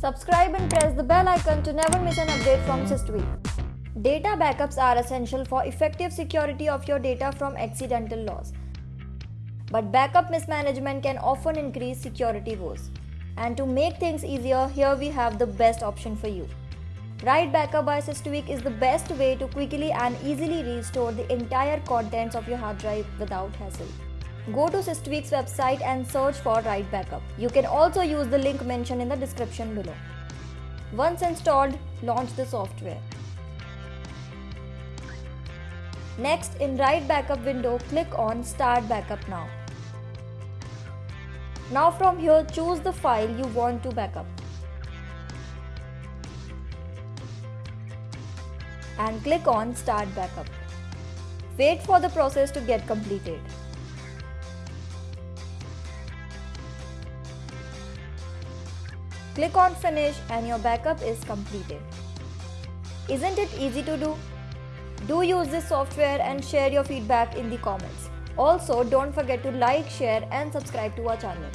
Subscribe and press the bell icon to never miss an update from Systweak. Data backups are essential for effective security of your data from accidental loss. But backup mismanagement can often increase security woes. And to make things easier, here we have the best option for you. Right Backup by Systweak is the best way to quickly and easily restore the entire contents of your hard drive without hassle. Go to Systweak's website and search for Right Backup. You can also use the link mentioned in the description below. Once installed, launch the software. Next, in Right Backup window, click on Start Backup Now. Now from here, choose the file you want to backup. And click on Start Backup. Wait for the process to get completed. Click on Finish and your backup is completed. Isn't it easy to do? Do use this software and share your feedback in the comments. Also, don't forget to like, share and subscribe to our channel.